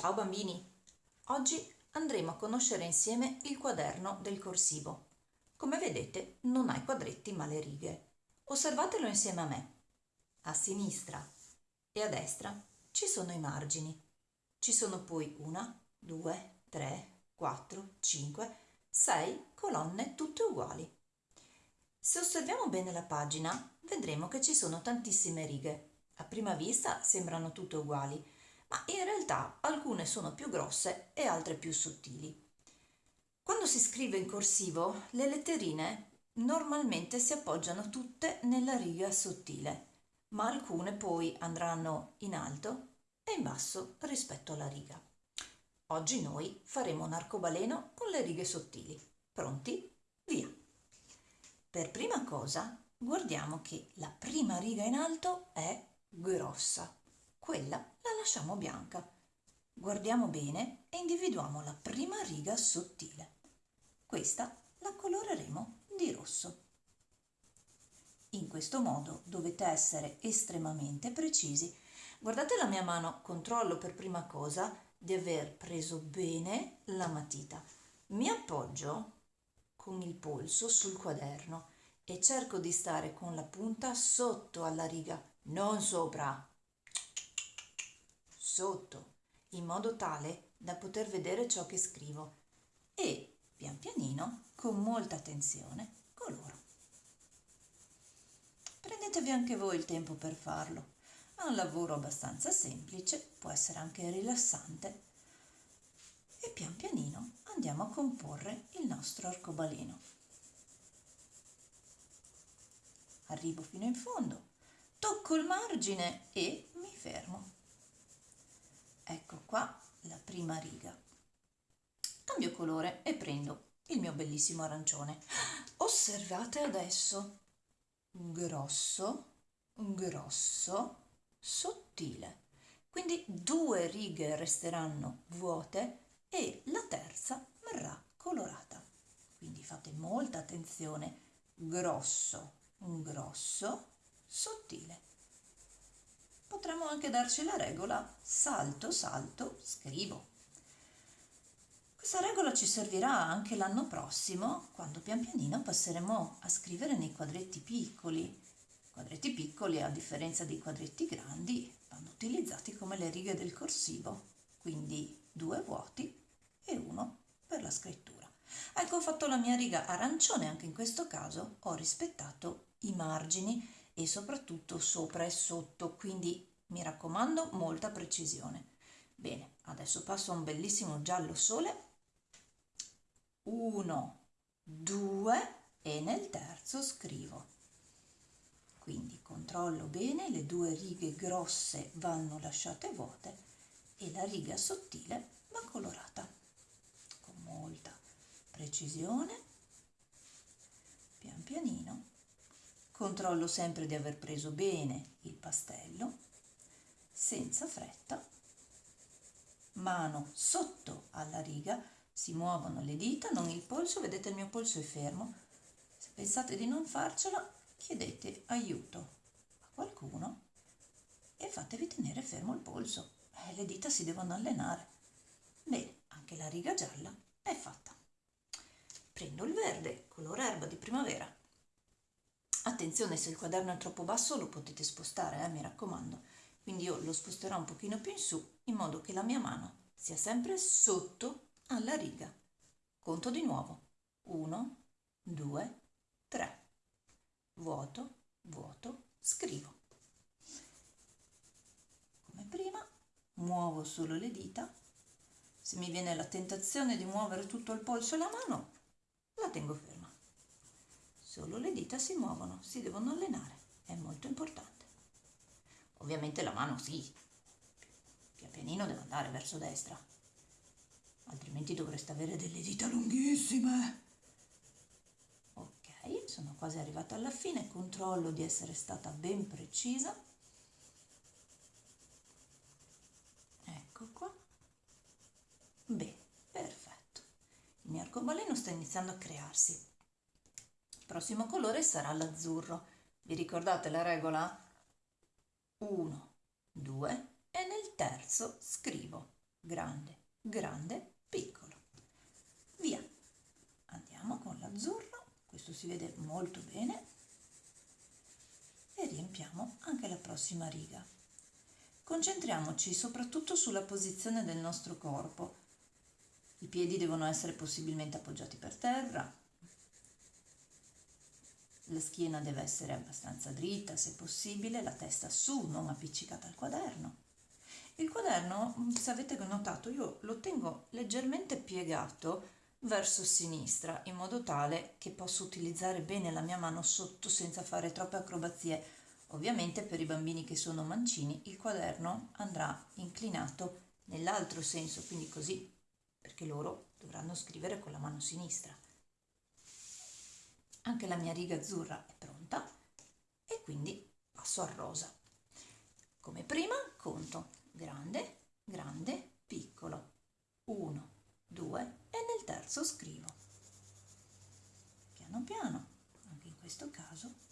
Ciao bambini! Oggi andremo a conoscere insieme il quaderno del corsivo. Come vedete non ha i quadretti ma le righe. Osservatelo insieme a me. A sinistra e a destra ci sono i margini. Ci sono poi una, due, tre, quattro, cinque, sei colonne tutte uguali. Se osserviamo bene la pagina vedremo che ci sono tantissime righe. A prima vista sembrano tutte uguali, ma in realtà alcune sono più grosse e altre più sottili. Quando si scrive in corsivo, le letterine normalmente si appoggiano tutte nella riga sottile, ma alcune poi andranno in alto e in basso rispetto alla riga. Oggi noi faremo un arcobaleno con le righe sottili. Pronti? Via! Per prima cosa guardiamo che la prima riga in alto è grossa quella la lasciamo bianca. Guardiamo bene e individuiamo la prima riga sottile. Questa la coloreremo di rosso. In questo modo dovete essere estremamente precisi. Guardate la mia mano, controllo per prima cosa di aver preso bene la matita. Mi appoggio con il polso sul quaderno e cerco di stare con la punta sotto alla riga, non sopra, sotto, in modo tale da poter vedere ciò che scrivo e, pian pianino, con molta attenzione, coloro. Prendetevi anche voi il tempo per farlo. È un lavoro abbastanza semplice, può essere anche rilassante e pian pianino andiamo a comporre il nostro arcobaleno. Arrivo fino in fondo, tocco il margine e mi fermo ecco qua la prima riga. Cambio colore e prendo il mio bellissimo arancione. Osservate adesso. Grosso grosso sottile. Quindi due righe resteranno vuote e la terza verrà colorata. Quindi fate molta attenzione. Grosso grosso sottile potremmo anche darci la regola salto, salto, scrivo. Questa regola ci servirà anche l'anno prossimo, quando pian pianino passeremo a scrivere nei quadretti piccoli. Quadretti piccoli, a differenza dei quadretti grandi, vanno utilizzati come le righe del corsivo, quindi due vuoti e uno per la scrittura. Ecco, ho fatto la mia riga arancione, anche in questo caso ho rispettato i margini e soprattutto sopra e sotto, quindi mi raccomando molta precisione. Bene, adesso passo a un bellissimo giallo sole. Uno, due e nel terzo scrivo. Quindi controllo bene, le due righe grosse vanno lasciate vuote e la riga sottile va colorata con molta precisione, pian pianino Controllo sempre di aver preso bene il pastello, senza fretta, mano sotto alla riga, si muovono le dita, non il polso, vedete il mio polso è fermo. Se pensate di non farcela, chiedete aiuto a qualcuno e fatevi tenere fermo il polso. Eh, le dita si devono allenare. Bene, anche la riga gialla è fatta. Prendo il verde, color erba di primavera, Attenzione, se il quaderno è troppo basso lo potete spostare, eh, mi raccomando. Quindi io lo sposterò un pochino più in su, in modo che la mia mano sia sempre sotto alla riga. Conto di nuovo. 1, 2, 3. Vuoto, vuoto, scrivo. Come prima, muovo solo le dita. Se mi viene la tentazione di muovere tutto il polso e la mano, la tengo ferma solo le dita si muovono, si devono allenare, è molto importante. Ovviamente la mano sì, pian pianino deve andare verso destra, altrimenti dovreste avere delle dita lunghissime. Ok, sono quasi arrivata alla fine, controllo di essere stata ben precisa. Ecco qua. Bene, perfetto. Il mio arcobaleno sta iniziando a crearsi prossimo colore sarà l'azzurro. Vi ricordate la regola? 1, 2 e nel terzo scrivo. grande, grande, piccolo. Via. Andiamo con l'azzurro, questo si vede molto bene e riempiamo anche la prossima riga. Concentriamoci soprattutto sulla posizione del nostro corpo. I piedi devono essere possibilmente appoggiati per terra, la schiena deve essere abbastanza dritta se possibile, la testa su, non appiccicata al quaderno. Il quaderno, se avete notato, io lo tengo leggermente piegato verso sinistra in modo tale che posso utilizzare bene la mia mano sotto senza fare troppe acrobazie. Ovviamente per i bambini che sono mancini il quaderno andrà inclinato nell'altro senso, quindi così, perché loro dovranno scrivere con la mano sinistra. Anche la mia riga azzurra è pronta e quindi passo al rosa. Come prima conto grande, grande, piccolo. 1, 2 e nel terzo scrivo. Piano piano, anche in questo caso.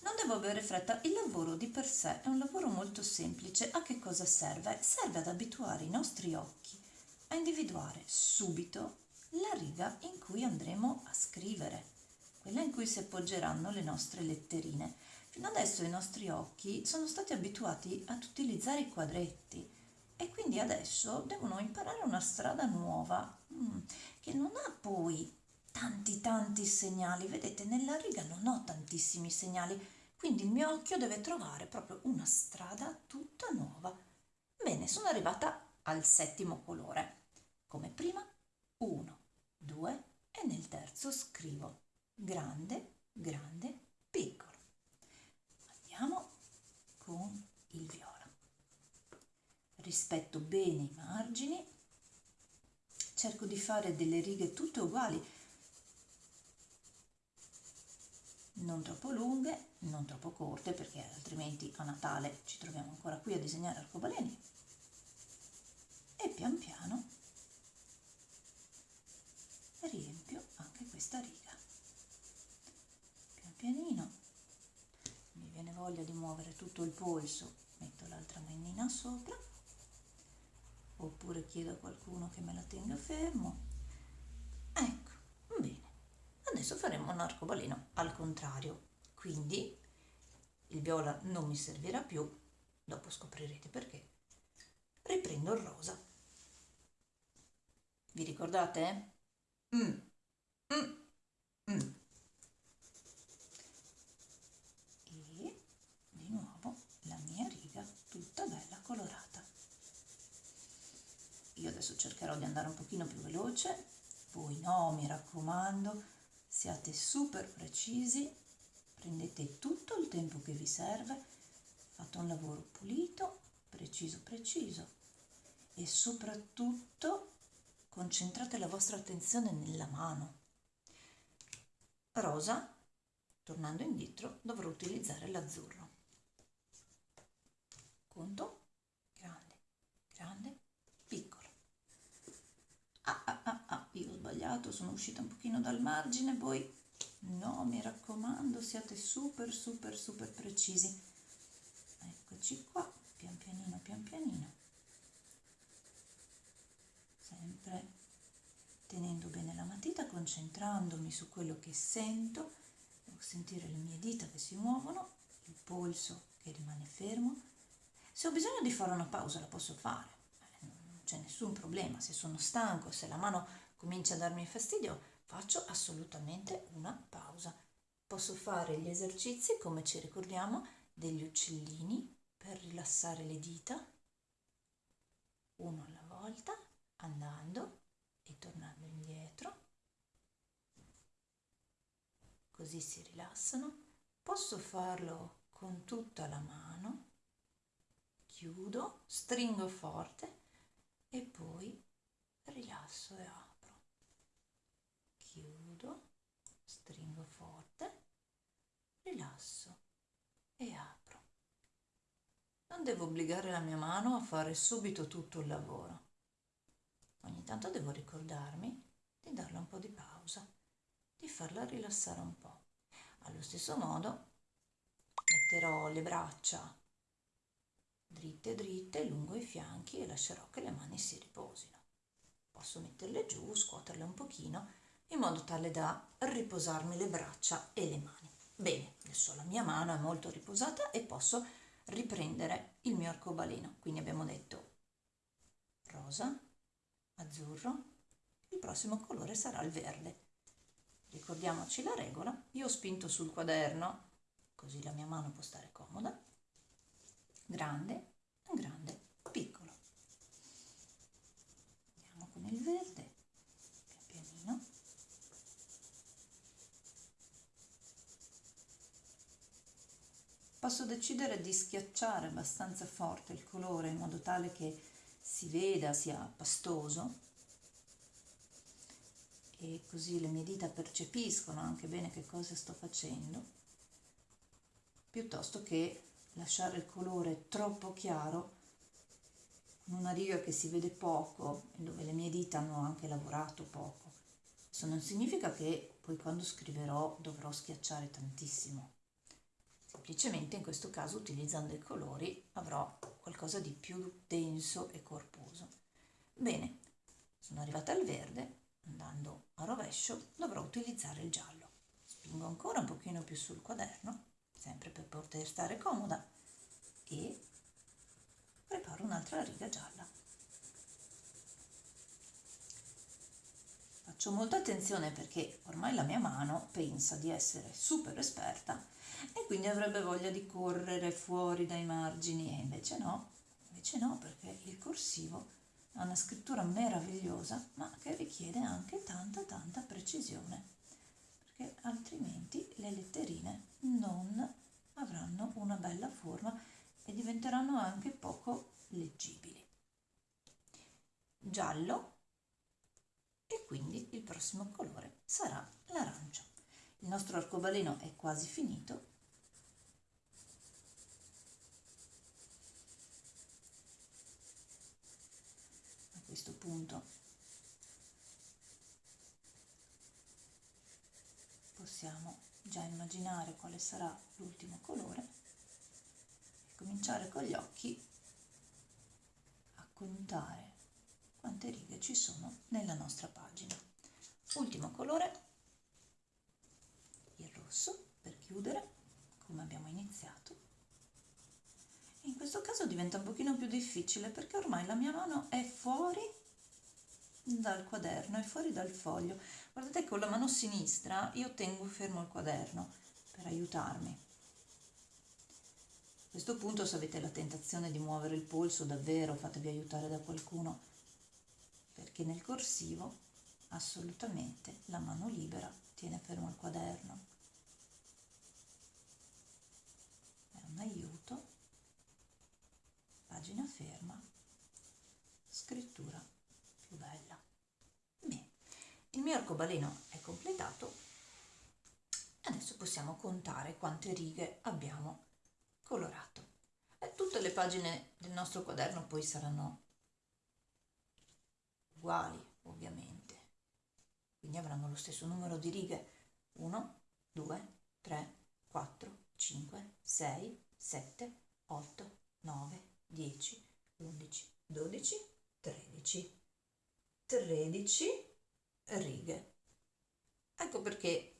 Non devo avere fretta, il lavoro di per sé è un lavoro molto semplice. A che cosa serve? Serve ad abituare i nostri occhi a individuare subito la riga in cui andremo a scrivere quella in cui si appoggeranno le nostre letterine. Fino adesso i nostri occhi sono stati abituati ad utilizzare i quadretti e quindi adesso devono imparare una strada nuova mm, che non ha poi tanti tanti segnali. Vedete, nella riga non ho tantissimi segnali, quindi il mio occhio deve trovare proprio una strada tutta nuova. Bene, sono arrivata al settimo colore. Come prima, uno, due e nel terzo scrivo grande, grande, piccolo. Andiamo con il viola. Rispetto bene i margini, cerco di fare delle righe tutte uguali, non troppo lunghe, non troppo corte perché altrimenti a Natale ci troviamo ancora qui a disegnare arcobaleni e pian piano riempio anche questa riga pianino. Mi viene voglia di muovere tutto il polso. Metto l'altra manina sopra. Oppure chiedo a qualcuno che me la tenga fermo. Ecco bene. Adesso faremo un arcobaleno al contrario. Quindi il viola non mi servirà più. Dopo scoprirete perché. Riprendo il rosa. Vi ricordate? Mm. Mm. Mm. Adesso cercherò di andare un pochino più veloce. Voi no mi raccomando siate super precisi prendete tutto il tempo che vi serve fate un lavoro pulito preciso preciso e soprattutto concentrate la vostra attenzione nella mano. Rosa tornando indietro dovrò utilizzare l'azzurro conto grande grande sbagliato, sono uscita un pochino dal margine, voi no, mi raccomando, siate super, super, super precisi. Eccoci qua, pian pianino, pian pianino. Sempre tenendo bene la matita, concentrandomi su quello che sento, devo sentire le mie dita che si muovono, il polso che rimane fermo. Se ho bisogno di fare una pausa la posso fare, non c'è nessun problema, se sono stanco, se la mano comincia a darmi fastidio, faccio assolutamente una pausa. Posso fare gli esercizi, come ci ricordiamo, degli uccellini per rilassare le dita, uno alla volta, andando e tornando indietro. Così si rilassano. Posso farlo con tutta la mano. Chiudo, stringo forte e poi rilasso e apro chiudo, stringo forte, rilasso e apro. Non devo obbligare la mia mano a fare subito tutto il lavoro. Ogni tanto devo ricordarmi di darle un po' di pausa, di farla rilassare un po'. Allo stesso modo metterò le braccia dritte dritte lungo i fianchi e lascerò che le mani si riposino. Posso metterle giù, scuoterle un pochino in modo tale da riposarmi le braccia e le mani. Bene, adesso la mia mano è molto riposata e posso riprendere il mio arcobaleno. Quindi abbiamo detto rosa, azzurro, il prossimo colore sarà il verde. Ricordiamoci la regola, io ho spinto sul quaderno, così la mia mano può stare comoda, grande, grande, piccolo. Andiamo con il verde, pian pianino. Posso decidere di schiacciare abbastanza forte il colore in modo tale che si veda, sia pastoso e così le mie dita percepiscono anche bene che cosa sto facendo, piuttosto che lasciare il colore troppo chiaro con una riga che si vede poco e dove le mie dita hanno anche lavorato poco. Questo non significa che poi quando scriverò dovrò schiacciare tantissimo. Semplicemente in questo caso utilizzando i colori avrò qualcosa di più denso e corposo. Bene, sono arrivata al verde, andando a rovescio dovrò utilizzare il giallo. Spingo ancora un pochino più sul quaderno, sempre per poter stare comoda, e preparo un'altra riga gialla. Faccio molta attenzione perché ormai la mia mano pensa di essere super esperta e quindi avrebbe voglia di correre fuori dai margini e invece no, invece no perché il corsivo ha una scrittura meravigliosa ma che richiede anche tanta tanta precisione perché altrimenti le letterine non avranno una bella forma e diventeranno anche poco leggibili. Giallo e quindi il prossimo colore sarà l'arancio. Il nostro arcobaleno è quasi finito questo punto possiamo già immaginare quale sarà l'ultimo colore e cominciare con gli occhi a contare quante righe ci sono nella nostra pagina. Ultimo colore, il rosso per chiudere come abbiamo iniziato in questo caso diventa un pochino più difficile perché ormai la mia mano è fuori dal quaderno, è fuori dal foglio. Guardate con la mano sinistra io tengo fermo il quaderno per aiutarmi. A questo punto se avete la tentazione di muovere il polso davvero fatevi aiutare da qualcuno perché nel corsivo assolutamente la mano libera tiene fermo il quaderno. È un aiuto pagina ferma, scrittura più bella. Bene, il mio arcobaleno è completato. Adesso possiamo contare quante righe abbiamo colorato. E tutte le pagine del nostro quaderno poi saranno uguali, ovviamente. Quindi avranno lo stesso numero di righe. 1, 2, 3, 4, 5, 6, 7, 8, 9, 10, 11, 12, 13. 13 righe. Ecco perché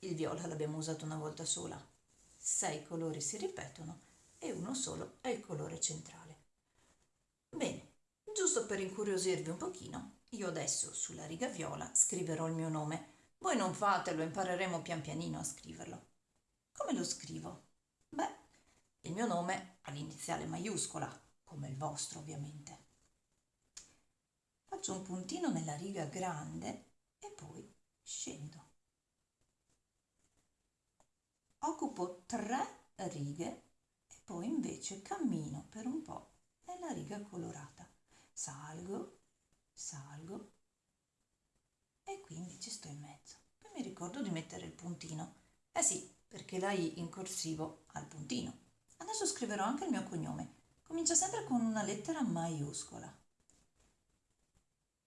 il viola l'abbiamo usato una volta sola. Sei colori si ripetono e uno solo è il colore centrale. Bene, giusto per incuriosirvi un pochino, io adesso sulla riga viola scriverò il mio nome. Voi non fatelo, impareremo pian pianino a scriverlo. Come lo scrivo? Beh, il mio nome ha l'iniziale maiuscola, come il vostro ovviamente. Faccio un puntino nella riga grande e poi scendo. Occupo tre righe e poi invece cammino per un po' nella riga colorata. Salgo, salgo e quindi ci sto in mezzo. Poi mi ricordo di mettere il puntino. Eh sì, perché la I in corsivo ha il puntino. Adesso scriverò anche il mio cognome. Comincia sempre con una lettera maiuscola.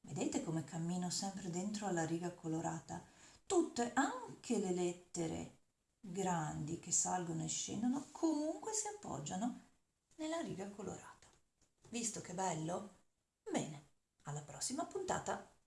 Vedete come cammino sempre dentro alla riga colorata? Tutte, anche le lettere grandi che salgono e scendono, comunque si appoggiano nella riga colorata. Visto che bello? Bene, alla prossima puntata!